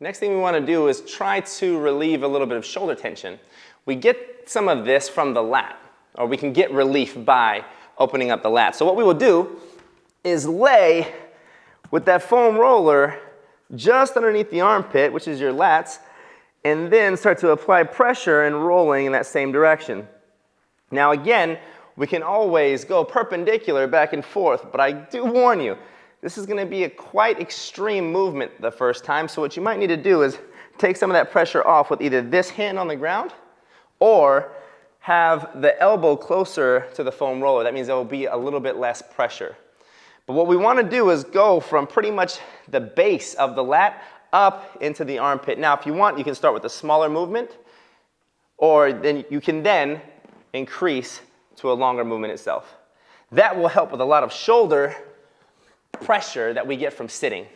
Next thing we want to do is try to relieve a little bit of shoulder tension. We get some of this from the lat, or we can get relief by opening up the lat. So what we will do is lay with that foam roller just underneath the armpit, which is your lats, and then start to apply pressure and rolling in that same direction. Now again, we can always go perpendicular back and forth, but I do warn you, this is gonna be a quite extreme movement the first time, so what you might need to do is take some of that pressure off with either this hand on the ground or have the elbow closer to the foam roller. That means there will be a little bit less pressure. But what we want to do is go from pretty much the base of the lat up into the armpit. Now, if you want, you can start with a smaller movement, or then you can then increase to a longer movement itself. That will help with a lot of shoulder pressure that we get from sitting.